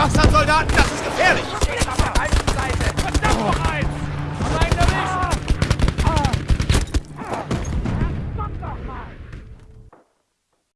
Schwarzhandsoldaten das